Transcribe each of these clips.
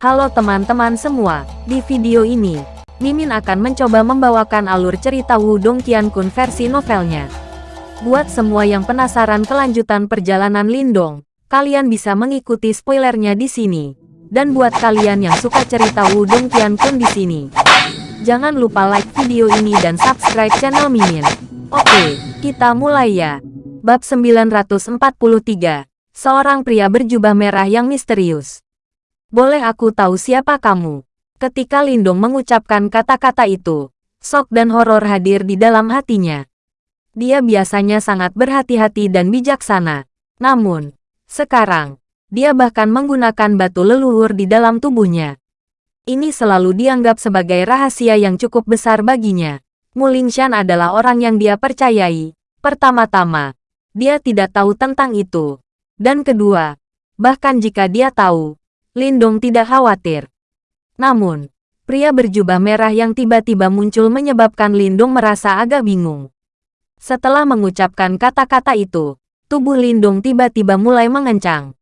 Halo teman-teman semua, di video ini, Mimin akan mencoba membawakan alur cerita Wudong Qiankun versi novelnya. Buat semua yang penasaran kelanjutan perjalanan Lindong, kalian bisa mengikuti spoilernya di sini. Dan buat kalian yang suka cerita Wudong Qiankun di sini, jangan lupa like video ini dan subscribe channel Mimin. Oke, kita mulai ya. Bab 943, Seorang pria berjubah merah yang misterius. Boleh aku tahu siapa kamu? Ketika Lindong mengucapkan kata-kata itu, sok dan horor hadir di dalam hatinya. Dia biasanya sangat berhati-hati dan bijaksana. Namun, sekarang, dia bahkan menggunakan batu leluhur di dalam tubuhnya. Ini selalu dianggap sebagai rahasia yang cukup besar baginya. Mulingshan adalah orang yang dia percayai. Pertama-tama, dia tidak tahu tentang itu. Dan kedua, bahkan jika dia tahu, Lindong tidak khawatir. Namun, pria berjubah merah yang tiba-tiba muncul menyebabkan Lindong merasa agak bingung. Setelah mengucapkan kata-kata itu, tubuh Lindong tiba-tiba mulai mengencang.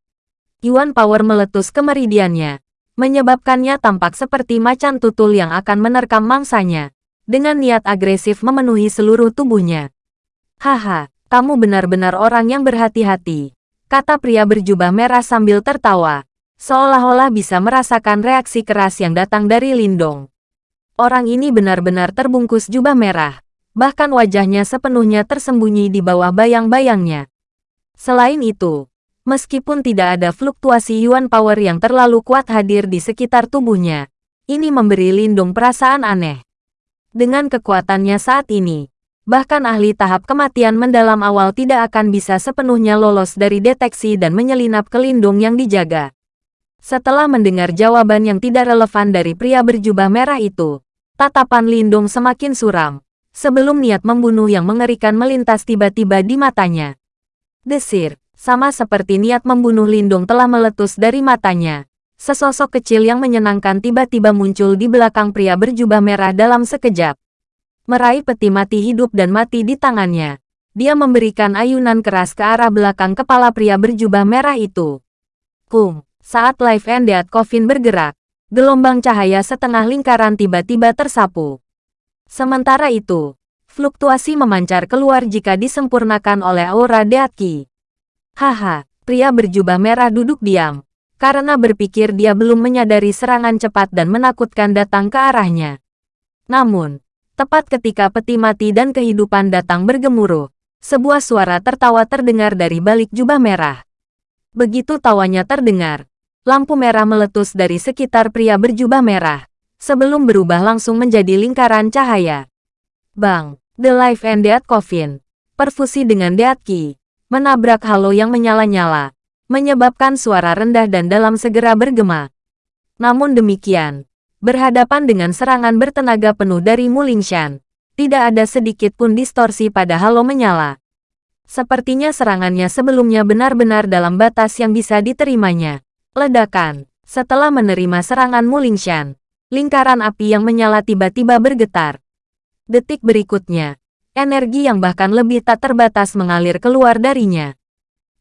Yuan Power meletus ke meridiannya, menyebabkannya tampak seperti macan tutul yang akan menerkam mangsanya, dengan niat agresif memenuhi seluruh tubuhnya. Haha, kamu benar-benar orang yang berhati-hati, kata pria berjubah merah sambil tertawa seolah-olah bisa merasakan reaksi keras yang datang dari Lindong. Orang ini benar-benar terbungkus jubah merah, bahkan wajahnya sepenuhnya tersembunyi di bawah bayang-bayangnya. Selain itu, meskipun tidak ada fluktuasi Yuan Power yang terlalu kuat hadir di sekitar tubuhnya, ini memberi Lindong perasaan aneh. Dengan kekuatannya saat ini, bahkan ahli tahap kematian mendalam awal tidak akan bisa sepenuhnya lolos dari deteksi dan menyelinap ke Lindung yang dijaga. Setelah mendengar jawaban yang tidak relevan dari pria berjubah merah itu, tatapan Lindung semakin suram, sebelum niat membunuh yang mengerikan melintas tiba-tiba di matanya. Desir, sama seperti niat membunuh Lindung telah meletus dari matanya. Sesosok kecil yang menyenangkan tiba-tiba muncul di belakang pria berjubah merah dalam sekejap. Meraih peti mati hidup dan mati di tangannya. Dia memberikan ayunan keras ke arah belakang kepala pria berjubah merah itu. Kum. Saat Life and Death Coffin bergerak, gelombang cahaya setengah lingkaran tiba-tiba tersapu. Sementara itu, fluktuasi memancar keluar jika disempurnakan oleh aura Deatki. Haha, pria berjubah merah duduk diam, karena berpikir dia belum menyadari serangan cepat dan menakutkan datang ke arahnya. Namun, tepat ketika peti mati dan kehidupan datang bergemuruh, sebuah suara tertawa terdengar dari balik jubah merah. Begitu tawanya terdengar, lampu merah meletus dari sekitar pria berjubah merah, sebelum berubah langsung menjadi lingkaran cahaya. Bang, The Life and Death Coffin, perfusi dengan Death Key, menabrak halo yang menyala-nyala, menyebabkan suara rendah dan dalam segera bergema. Namun demikian, berhadapan dengan serangan bertenaga penuh dari Mulingshan, tidak ada sedikit pun distorsi pada halo menyala. Sepertinya serangannya sebelumnya benar-benar dalam batas yang bisa diterimanya. Ledakan. Setelah menerima serangan Mulingshan, lingkaran api yang menyala tiba-tiba bergetar. Detik berikutnya, energi yang bahkan lebih tak terbatas mengalir keluar darinya.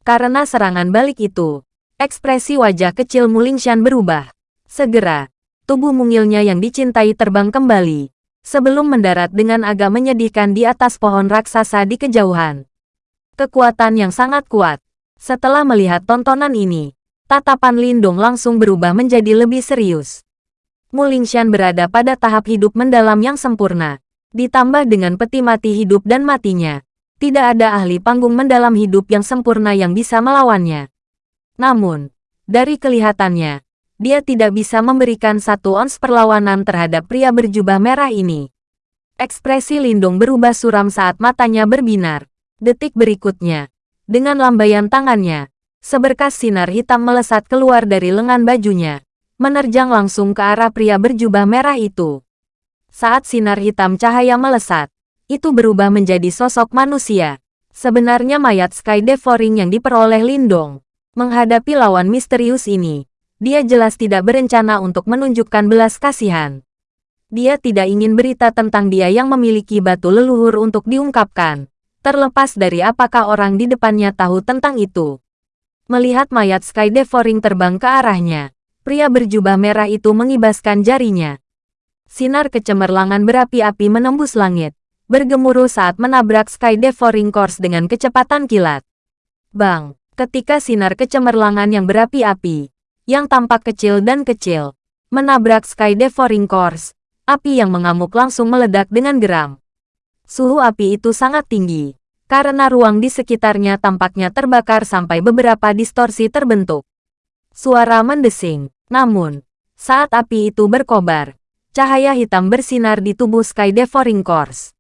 Karena serangan balik itu, ekspresi wajah kecil Mulingshan berubah. Segera, tubuh mungilnya yang dicintai terbang kembali, sebelum mendarat dengan agak menyedihkan di atas pohon raksasa di kejauhan. Kekuatan yang sangat kuat. Setelah melihat tontonan ini, tatapan Lindung langsung berubah menjadi lebih serius. Mulingshan berada pada tahap hidup mendalam yang sempurna. Ditambah dengan peti mati hidup dan matinya. Tidak ada ahli panggung mendalam hidup yang sempurna yang bisa melawannya. Namun, dari kelihatannya, dia tidak bisa memberikan satu ons perlawanan terhadap pria berjubah merah ini. Ekspresi Lindung berubah suram saat matanya berbinar. Detik berikutnya, dengan lambaian tangannya, Seberkas sinar hitam melesat keluar dari lengan bajunya, menerjang langsung ke arah pria berjubah merah itu. Saat sinar hitam cahaya melesat, itu berubah menjadi sosok manusia. Sebenarnya mayat Sky Devouring yang diperoleh Lindong. Menghadapi lawan misterius ini, dia jelas tidak berencana untuk menunjukkan belas kasihan. Dia tidak ingin berita tentang dia yang memiliki batu leluhur untuk diungkapkan, terlepas dari apakah orang di depannya tahu tentang itu. Melihat mayat Sky Devouring terbang ke arahnya, Pria berjubah merah itu mengibaskan jarinya. Sinar kecemerlangan berapi-api menembus langit, bergemuruh saat menabrak Sky Devouring Course dengan kecepatan kilat. Bang! Ketika sinar kecemerlangan yang berapi-api, yang tampak kecil dan kecil, menabrak Sky Devouring Course, api yang mengamuk langsung meledak dengan geram. Suhu api itu sangat tinggi, karena ruang di sekitarnya tampaknya terbakar sampai beberapa distorsi terbentuk. Suara mendesing. Namun, saat api itu berkobar, cahaya hitam bersinar di tubuh Sky Devouring Course.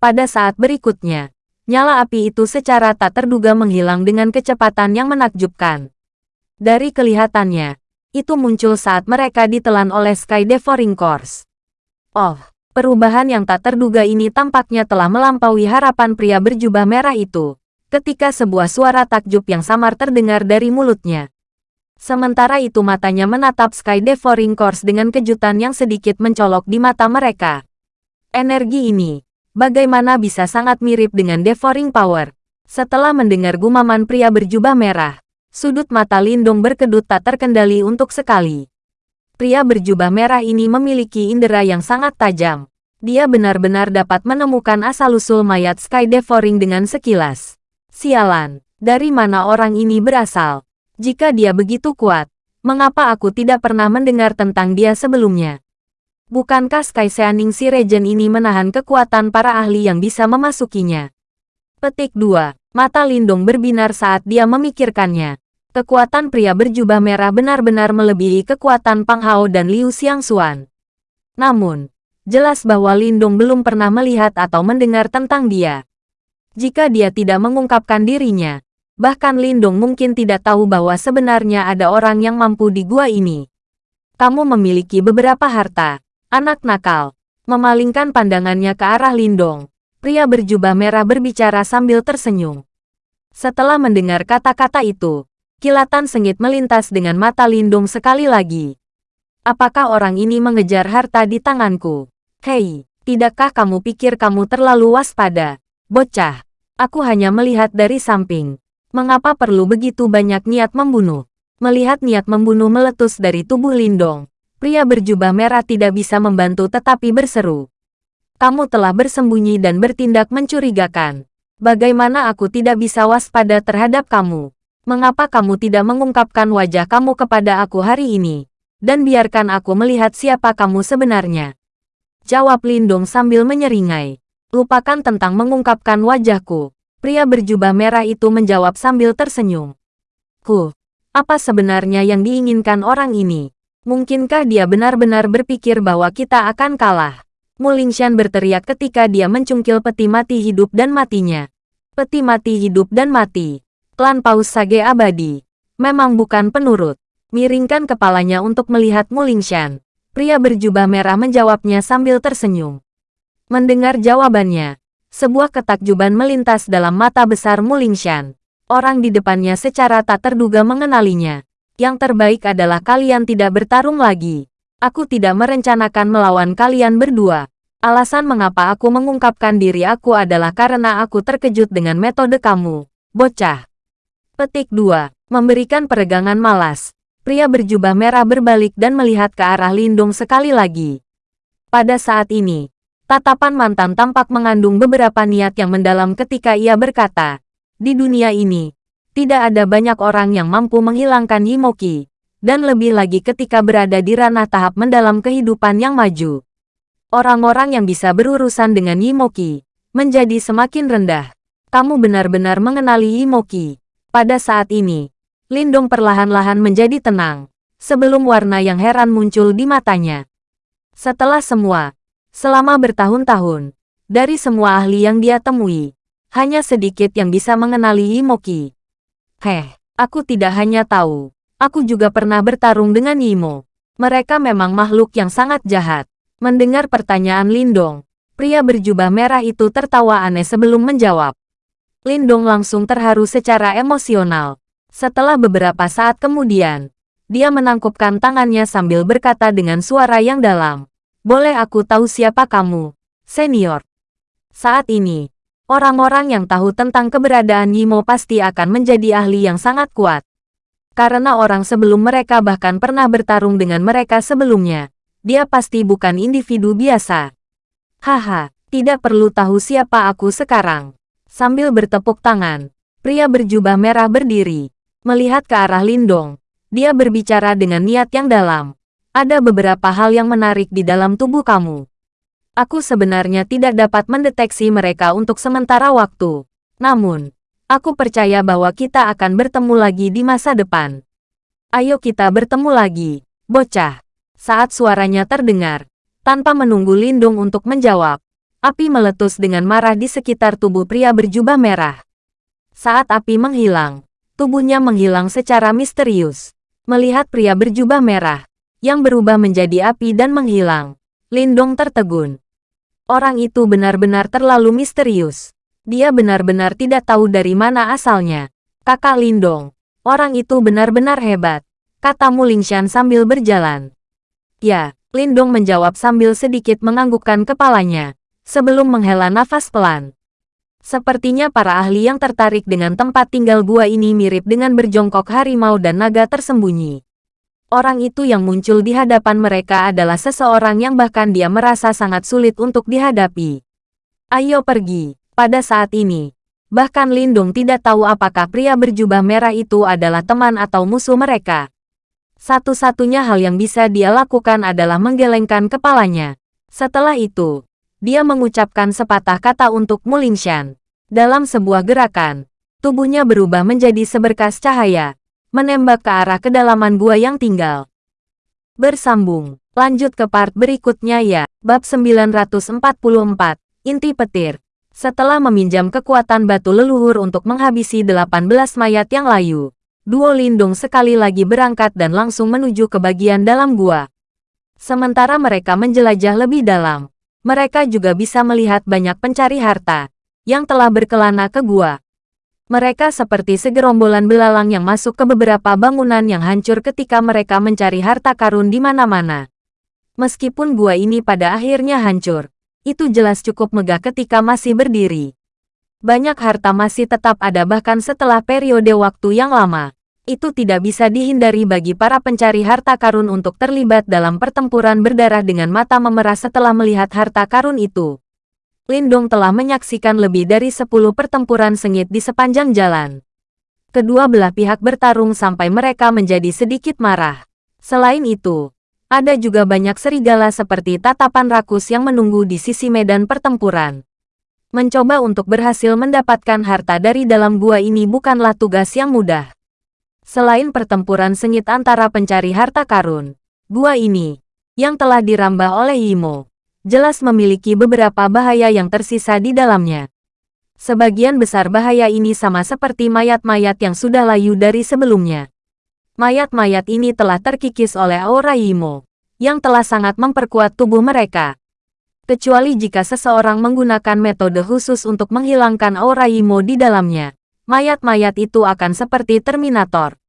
Pada saat berikutnya, nyala api itu secara tak terduga menghilang dengan kecepatan yang menakjubkan. Dari kelihatannya, itu muncul saat mereka ditelan oleh Sky Devouring Course. Oh, perubahan yang tak terduga ini tampaknya telah melampaui harapan pria berjubah merah itu, ketika sebuah suara takjub yang samar terdengar dari mulutnya. Sementara itu matanya menatap Sky Devouring Course dengan kejutan yang sedikit mencolok di mata mereka. Energi ini, bagaimana bisa sangat mirip dengan Devouring Power? Setelah mendengar gumaman pria berjubah merah, sudut mata Lindung berkedut tak terkendali untuk sekali. Pria berjubah merah ini memiliki indera yang sangat tajam. Dia benar-benar dapat menemukan asal-usul mayat Sky Devouring dengan sekilas. Sialan, dari mana orang ini berasal? Jika dia begitu kuat, mengapa aku tidak pernah mendengar tentang dia sebelumnya? Bukankah Sky Seaning si Regen ini menahan kekuatan para ahli yang bisa memasukinya? Petik 2. Mata Lindung berbinar saat dia memikirkannya. Kekuatan pria berjubah merah benar-benar melebihi kekuatan Pang Hao dan Liu Xiangxuan. Namun, jelas bahwa Lindung belum pernah melihat atau mendengar tentang dia. Jika dia tidak mengungkapkan dirinya, Bahkan Lindung mungkin tidak tahu bahwa sebenarnya ada orang yang mampu di gua ini. Kamu memiliki beberapa harta. Anak nakal. Memalingkan pandangannya ke arah Lindong. Pria berjubah merah berbicara sambil tersenyum. Setelah mendengar kata-kata itu, kilatan sengit melintas dengan mata Lindung sekali lagi. Apakah orang ini mengejar harta di tanganku? Hei, tidakkah kamu pikir kamu terlalu waspada? Bocah, aku hanya melihat dari samping. Mengapa perlu begitu banyak niat membunuh? Melihat niat membunuh meletus dari tubuh Lindong, pria berjubah merah tidak bisa membantu tetapi berseru. Kamu telah bersembunyi dan bertindak mencurigakan. Bagaimana aku tidak bisa waspada terhadap kamu? Mengapa kamu tidak mengungkapkan wajah kamu kepada aku hari ini? Dan biarkan aku melihat siapa kamu sebenarnya. Jawab Lindong sambil menyeringai. Lupakan tentang mengungkapkan wajahku. Pria berjubah merah itu menjawab sambil tersenyum. Ku, apa sebenarnya yang diinginkan orang ini? Mungkinkah dia benar-benar berpikir bahwa kita akan kalah? Mulingshan berteriak ketika dia mencungkil peti mati hidup dan matinya. Peti mati hidup dan mati. Klan Paus Sage Abadi. Memang bukan penurut. Miringkan kepalanya untuk melihat Mulingshan. Pria berjubah merah menjawabnya sambil tersenyum. Mendengar jawabannya, sebuah ketakjuban melintas dalam mata besar Mulingshan. Orang di depannya secara tak terduga mengenalinya. Yang terbaik adalah kalian tidak bertarung lagi. Aku tidak merencanakan melawan kalian berdua. Alasan mengapa aku mengungkapkan diri aku adalah karena aku terkejut dengan metode kamu, bocah. Petik 2. Memberikan peregangan malas. Pria berjubah merah berbalik dan melihat ke arah Lindung sekali lagi. Pada saat ini, Tatapan mantan tampak mengandung beberapa niat yang mendalam ketika ia berkata, di dunia ini, tidak ada banyak orang yang mampu menghilangkan Yimoki, dan lebih lagi ketika berada di ranah tahap mendalam kehidupan yang maju. Orang-orang yang bisa berurusan dengan Yimoki, menjadi semakin rendah. Kamu benar-benar mengenali Yimoki. Pada saat ini, Lindong perlahan-lahan menjadi tenang, sebelum warna yang heran muncul di matanya. Setelah semua, Selama bertahun-tahun, dari semua ahli yang dia temui, hanya sedikit yang bisa mengenali Yimoki. Heh, aku tidak hanya tahu, aku juga pernah bertarung dengan Yimo. Mereka memang makhluk yang sangat jahat. Mendengar pertanyaan Lindong, pria berjubah merah itu tertawa aneh sebelum menjawab. Lindong langsung terharu secara emosional. Setelah beberapa saat kemudian, dia menangkupkan tangannya sambil berkata dengan suara yang dalam. Boleh aku tahu siapa kamu, senior? Saat ini, orang-orang yang tahu tentang keberadaan Yimo pasti akan menjadi ahli yang sangat kuat. Karena orang sebelum mereka bahkan pernah bertarung dengan mereka sebelumnya. Dia pasti bukan individu biasa. Haha, tidak perlu tahu siapa aku sekarang. Sambil bertepuk tangan, pria berjubah merah berdiri. Melihat ke arah Lindong, dia berbicara dengan niat yang dalam. Ada beberapa hal yang menarik di dalam tubuh kamu. Aku sebenarnya tidak dapat mendeteksi mereka untuk sementara waktu. Namun, Aku percaya bahwa kita akan bertemu lagi di masa depan. Ayo kita bertemu lagi, bocah. Saat suaranya terdengar, tanpa menunggu Lindung untuk menjawab, api meletus dengan marah di sekitar tubuh pria berjubah merah. Saat api menghilang, tubuhnya menghilang secara misterius. Melihat pria berjubah merah, yang berubah menjadi api dan menghilang, Lindong tertegun. Orang itu benar-benar terlalu misterius. Dia benar-benar tidak tahu dari mana asalnya. Kakak Lindong, orang itu benar-benar hebat, kata Mulingshan sambil berjalan. Ya, Lindong menjawab sambil sedikit menganggukkan kepalanya, sebelum menghela nafas pelan. Sepertinya para ahli yang tertarik dengan tempat tinggal gua ini mirip dengan berjongkok harimau dan naga tersembunyi. Orang itu yang muncul di hadapan mereka adalah seseorang yang bahkan dia merasa sangat sulit untuk dihadapi. Ayo pergi. Pada saat ini, bahkan Lindung tidak tahu apakah pria berjubah merah itu adalah teman atau musuh mereka. Satu-satunya hal yang bisa dia lakukan adalah menggelengkan kepalanya. Setelah itu, dia mengucapkan sepatah kata untuk Mulingshan. Dalam sebuah gerakan, tubuhnya berubah menjadi seberkas cahaya, menembak ke arah kedalaman gua yang tinggal. Bersambung, lanjut ke part berikutnya ya, bab 944, inti petir. Setelah meminjam kekuatan batu leluhur untuk menghabisi 18 mayat yang layu, Duo Lindung sekali lagi berangkat dan langsung menuju ke bagian dalam gua. Sementara mereka menjelajah lebih dalam, mereka juga bisa melihat banyak pencari harta yang telah berkelana ke gua. Mereka seperti segerombolan belalang yang masuk ke beberapa bangunan yang hancur ketika mereka mencari harta karun di mana-mana. Meskipun gua ini pada akhirnya hancur, itu jelas cukup megah ketika masih berdiri. Banyak harta masih tetap ada bahkan setelah periode waktu yang lama. Itu tidak bisa dihindari bagi para pencari harta karun untuk terlibat dalam pertempuran berdarah dengan mata memerah setelah melihat harta karun itu. Lindong telah menyaksikan lebih dari 10 pertempuran sengit di sepanjang jalan. Kedua belah pihak bertarung sampai mereka menjadi sedikit marah. Selain itu, ada juga banyak serigala seperti tatapan rakus yang menunggu di sisi medan pertempuran. Mencoba untuk berhasil mendapatkan harta dari dalam gua ini bukanlah tugas yang mudah. Selain pertempuran sengit antara pencari harta karun, gua ini, yang telah dirambah oleh Imo, jelas memiliki beberapa bahaya yang tersisa di dalamnya. Sebagian besar bahaya ini sama seperti mayat-mayat yang sudah layu dari sebelumnya. Mayat-mayat ini telah terkikis oleh aura Imo, yang telah sangat memperkuat tubuh mereka. Kecuali jika seseorang menggunakan metode khusus untuk menghilangkan aura Imo di dalamnya, mayat-mayat itu akan seperti Terminator.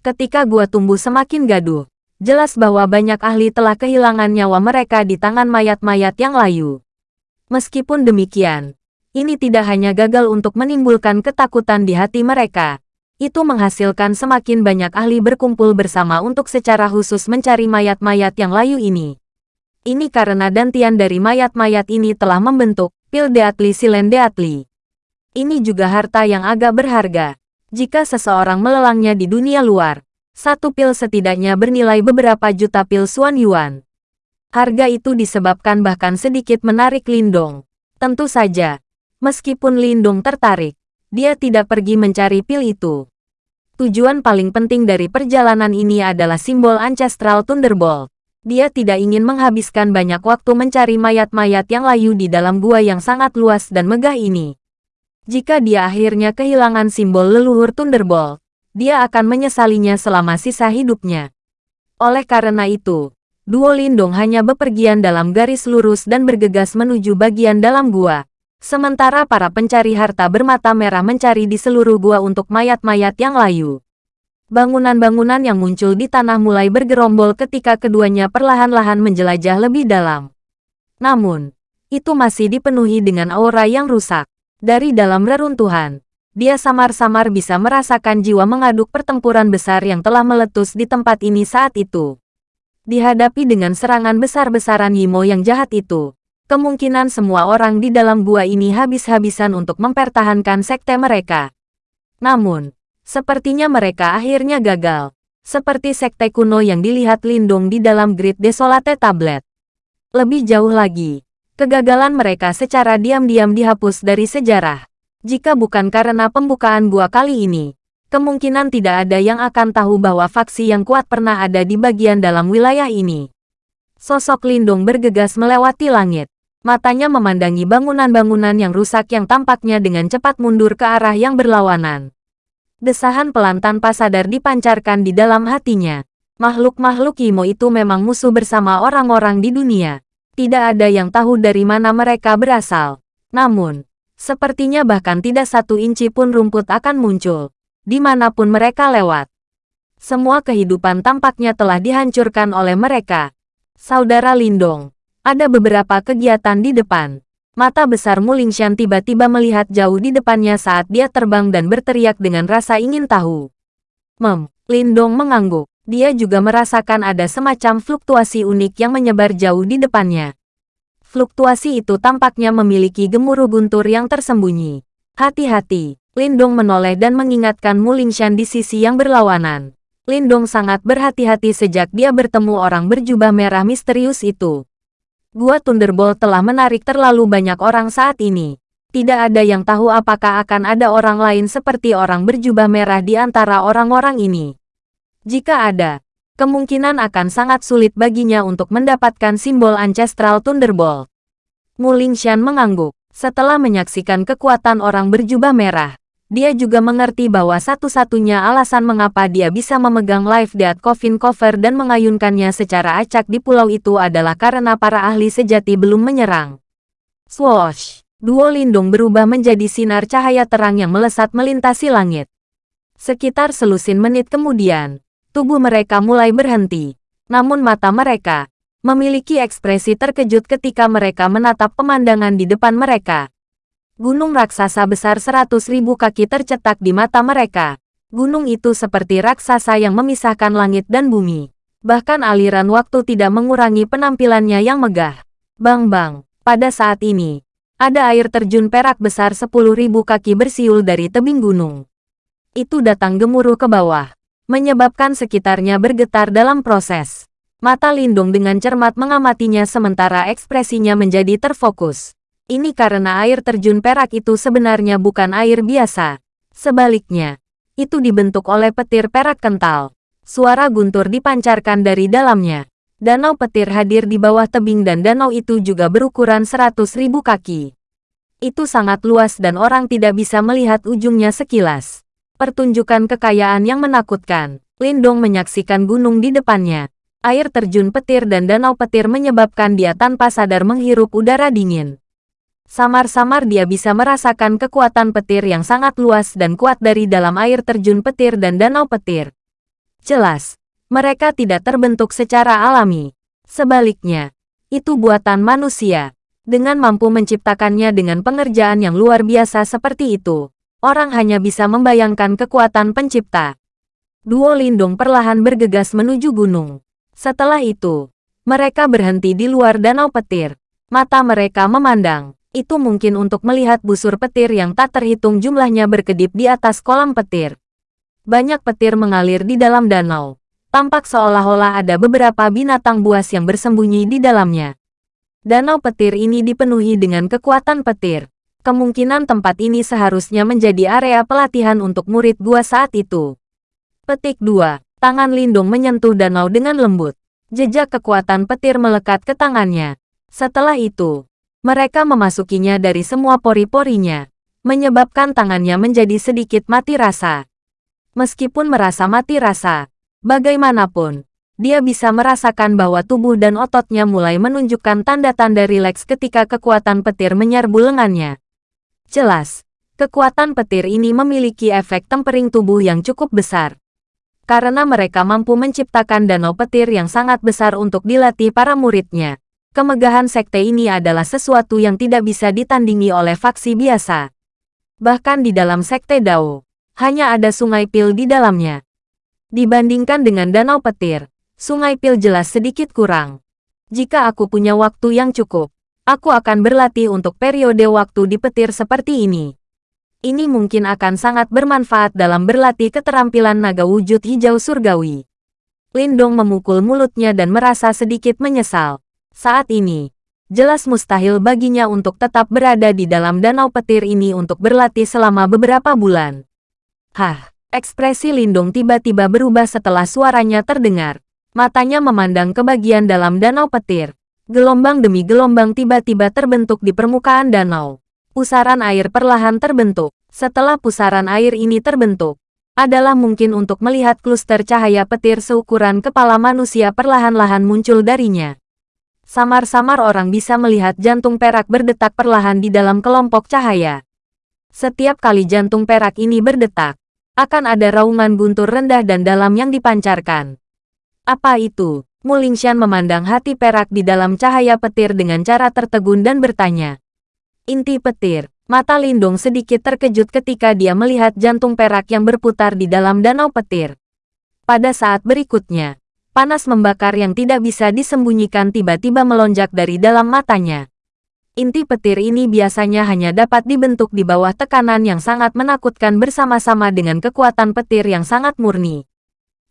Ketika gua tumbuh semakin gaduh, jelas bahwa banyak ahli telah kehilangan nyawa mereka di tangan mayat-mayat yang layu. Meskipun demikian, ini tidak hanya gagal untuk menimbulkan ketakutan di hati mereka, itu menghasilkan semakin banyak ahli berkumpul bersama untuk secara khusus mencari mayat-mayat yang layu ini. Ini karena dantian dari mayat-mayat ini telah membentuk pil Deatli Silen Deatli. Ini juga harta yang agak berharga. Jika seseorang melelangnya di dunia luar, satu pil setidaknya bernilai beberapa juta pil Suan Yuan. Harga itu disebabkan bahkan sedikit menarik Lindong. Tentu saja, meskipun Lindong tertarik, dia tidak pergi mencari pil itu. Tujuan paling penting dari perjalanan ini adalah simbol Ancestral Thunderbolt. Dia tidak ingin menghabiskan banyak waktu mencari mayat-mayat yang layu di dalam gua yang sangat luas dan megah ini. Jika dia akhirnya kehilangan simbol leluhur Thunderbolt, dia akan menyesalinya selama sisa hidupnya. Oleh karena itu, Duo Lindung hanya bepergian dalam garis lurus dan bergegas menuju bagian dalam gua. Sementara para pencari harta bermata merah mencari di seluruh gua untuk mayat-mayat yang layu. Bangunan-bangunan yang muncul di tanah mulai bergerombol ketika keduanya perlahan-lahan menjelajah lebih dalam. Namun, itu masih dipenuhi dengan aura yang rusak. Dari dalam reruntuhan, dia samar-samar bisa merasakan jiwa mengaduk pertempuran besar yang telah meletus di tempat ini saat itu. Dihadapi dengan serangan besar-besaran Yimo yang jahat itu, kemungkinan semua orang di dalam gua ini habis-habisan untuk mempertahankan sekte mereka. Namun, sepertinya mereka akhirnya gagal. Seperti sekte kuno yang dilihat Lindung di dalam Grid Desolate Tablet. Lebih jauh lagi, kegagalan mereka secara diam-diam dihapus dari sejarah. Jika bukan karena pembukaan gua kali ini, kemungkinan tidak ada yang akan tahu bahwa faksi yang kuat pernah ada di bagian dalam wilayah ini. Sosok Lindung bergegas melewati langit. Matanya memandangi bangunan-bangunan yang rusak yang tampaknya dengan cepat mundur ke arah yang berlawanan. Desahan pelan tanpa sadar dipancarkan di dalam hatinya. Makhluk-makhluk Imo itu memang musuh bersama orang-orang di dunia. Tidak ada yang tahu dari mana mereka berasal. Namun, sepertinya bahkan tidak satu inci pun rumput akan muncul. Di mana pun mereka lewat. Semua kehidupan tampaknya telah dihancurkan oleh mereka. Saudara Lindong, ada beberapa kegiatan di depan. Mata besar Mulingshan tiba-tiba melihat jauh di depannya saat dia terbang dan berteriak dengan rasa ingin tahu. Mem, Lindong mengangguk. Dia juga merasakan ada semacam fluktuasi unik yang menyebar jauh di depannya. Fluktuasi itu tampaknya memiliki gemuruh guntur yang tersembunyi. Hati-hati, Lindong menoleh dan mengingatkan Mulingshan di sisi yang berlawanan. Lindong sangat berhati-hati sejak dia bertemu orang berjubah merah misterius itu. Gua Thunderbolt telah menarik terlalu banyak orang saat ini. Tidak ada yang tahu apakah akan ada orang lain seperti orang berjubah merah di antara orang-orang ini. Jika ada, kemungkinan akan sangat sulit baginya untuk mendapatkan simbol Ancestral Thunderbolt. Muling Shan mengangguk. Setelah menyaksikan kekuatan orang berjubah merah, dia juga mengerti bahwa satu-satunya alasan mengapa dia bisa memegang Life Death Coffin Cover dan mengayunkannya secara acak di pulau itu adalah karena para ahli sejati belum menyerang. Swoosh! Duo lindung berubah menjadi sinar cahaya terang yang melesat melintasi langit. Sekitar selusin menit kemudian, tubuh mereka mulai berhenti. Namun mata mereka memiliki ekspresi terkejut ketika mereka menatap pemandangan di depan mereka. Gunung raksasa besar seratus ribu kaki tercetak di mata mereka. Gunung itu seperti raksasa yang memisahkan langit dan bumi. Bahkan aliran waktu tidak mengurangi penampilannya yang megah. Bang-bang, pada saat ini, ada air terjun perak besar sepuluh ribu kaki bersiul dari tebing gunung. Itu datang gemuruh ke bawah, menyebabkan sekitarnya bergetar dalam proses. Mata Lindung dengan cermat mengamatinya sementara ekspresinya menjadi terfokus. Ini karena air terjun perak itu sebenarnya bukan air biasa. Sebaliknya, itu dibentuk oleh petir perak kental. Suara guntur dipancarkan dari dalamnya. Danau petir hadir di bawah tebing dan danau itu juga berukuran seratus ribu kaki. Itu sangat luas dan orang tidak bisa melihat ujungnya sekilas. Pertunjukan kekayaan yang menakutkan. Lindong menyaksikan gunung di depannya. Air terjun petir dan danau petir menyebabkan dia tanpa sadar menghirup udara dingin. Samar-samar dia bisa merasakan kekuatan petir yang sangat luas dan kuat dari dalam air terjun petir dan danau petir. Jelas, mereka tidak terbentuk secara alami. Sebaliknya, itu buatan manusia. Dengan mampu menciptakannya dengan pengerjaan yang luar biasa seperti itu, orang hanya bisa membayangkan kekuatan pencipta. Duo Lindung perlahan bergegas menuju gunung. Setelah itu, mereka berhenti di luar danau petir. Mata mereka memandang itu mungkin untuk melihat busur petir yang tak terhitung jumlahnya berkedip di atas kolam petir. Banyak petir mengalir di dalam danau. Tampak seolah-olah ada beberapa binatang buas yang bersembunyi di dalamnya. Danau petir ini dipenuhi dengan kekuatan petir. Kemungkinan tempat ini seharusnya menjadi area pelatihan untuk murid gua saat itu. Petik 2. Tangan Lindung menyentuh danau dengan lembut. Jejak kekuatan petir melekat ke tangannya. Setelah itu, mereka memasukinya dari semua pori-porinya, menyebabkan tangannya menjadi sedikit mati rasa. Meskipun merasa mati rasa, bagaimanapun, dia bisa merasakan bahwa tubuh dan ototnya mulai menunjukkan tanda-tanda rileks ketika kekuatan petir menyerbu lengannya. Jelas, kekuatan petir ini memiliki efek tempering tubuh yang cukup besar. Karena mereka mampu menciptakan danau petir yang sangat besar untuk dilatih para muridnya. Kemegahan sekte ini adalah sesuatu yang tidak bisa ditandingi oleh faksi biasa. Bahkan di dalam Sekte Dao, hanya ada sungai pil di dalamnya. Dibandingkan dengan danau petir, sungai pil jelas sedikit kurang. Jika aku punya waktu yang cukup, aku akan berlatih untuk periode waktu di petir seperti ini. Ini mungkin akan sangat bermanfaat dalam berlatih keterampilan naga wujud hijau surgawi. Lindong memukul mulutnya dan merasa sedikit menyesal. Saat ini, jelas mustahil baginya untuk tetap berada di dalam danau petir ini untuk berlatih selama beberapa bulan. Hah, ekspresi Lindong tiba-tiba berubah setelah suaranya terdengar. Matanya memandang ke bagian dalam danau petir. Gelombang demi gelombang tiba-tiba terbentuk di permukaan danau. Pusaran air perlahan terbentuk. Setelah pusaran air ini terbentuk, adalah mungkin untuk melihat kluster cahaya petir seukuran kepala manusia perlahan-lahan muncul darinya. Samar-samar orang bisa melihat jantung perak berdetak perlahan di dalam kelompok cahaya. Setiap kali jantung perak ini berdetak, akan ada raungan guntur rendah dan dalam yang dipancarkan. Apa itu? Mulingshan memandang hati perak di dalam cahaya petir dengan cara tertegun dan bertanya. Inti petir. Mata Lindung sedikit terkejut ketika dia melihat jantung perak yang berputar di dalam danau petir. Pada saat berikutnya, panas membakar yang tidak bisa disembunyikan tiba-tiba melonjak dari dalam matanya. Inti petir ini biasanya hanya dapat dibentuk di bawah tekanan yang sangat menakutkan bersama-sama dengan kekuatan petir yang sangat murni.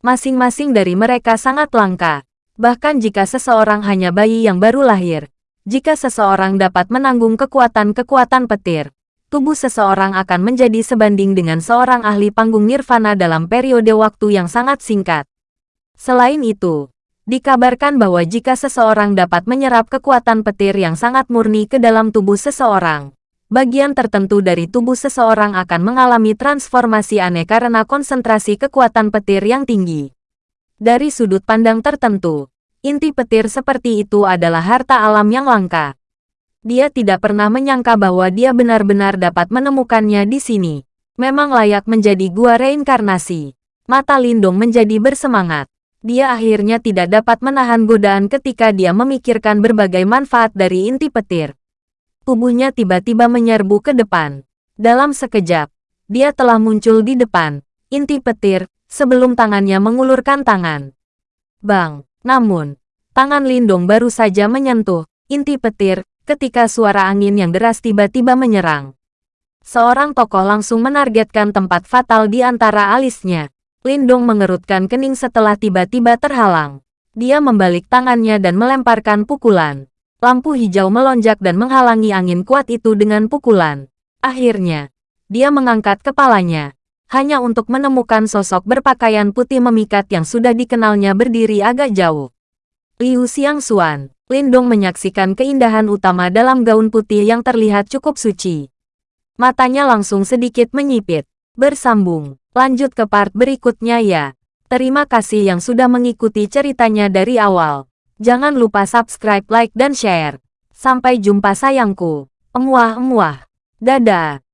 Masing-masing dari mereka sangat langka. Bahkan jika seseorang hanya bayi yang baru lahir, jika seseorang dapat menanggung kekuatan-kekuatan petir, tubuh seseorang akan menjadi sebanding dengan seorang ahli panggung nirvana dalam periode waktu yang sangat singkat. Selain itu, dikabarkan bahwa jika seseorang dapat menyerap kekuatan petir yang sangat murni ke dalam tubuh seseorang, bagian tertentu dari tubuh seseorang akan mengalami transformasi aneh karena konsentrasi kekuatan petir yang tinggi. Dari sudut pandang tertentu, Inti petir seperti itu adalah harta alam yang langka. Dia tidak pernah menyangka bahwa dia benar-benar dapat menemukannya di sini. Memang layak menjadi gua reinkarnasi. Mata Lindung menjadi bersemangat. Dia akhirnya tidak dapat menahan godaan ketika dia memikirkan berbagai manfaat dari inti petir. Tubuhnya tiba-tiba menyerbu ke depan. Dalam sekejap, dia telah muncul di depan, inti petir, sebelum tangannya mengulurkan tangan. Bang! Namun, tangan Lindong baru saja menyentuh inti petir ketika suara angin yang deras tiba-tiba menyerang. Seorang tokoh langsung menargetkan tempat fatal di antara alisnya. Lindong mengerutkan kening setelah tiba-tiba terhalang. Dia membalik tangannya dan melemparkan pukulan. Lampu hijau melonjak dan menghalangi angin kuat itu dengan pukulan. Akhirnya, dia mengangkat kepalanya hanya untuk menemukan sosok berpakaian putih memikat yang sudah dikenalnya berdiri agak jauh. Liu Xiangxuan, Lindong menyaksikan keindahan utama dalam gaun putih yang terlihat cukup suci. Matanya langsung sedikit menyipit. Bersambung, lanjut ke part berikutnya ya. Terima kasih yang sudah mengikuti ceritanya dari awal. Jangan lupa subscribe, like, dan share. Sampai jumpa sayangku. Emuah-emuah. Dadah.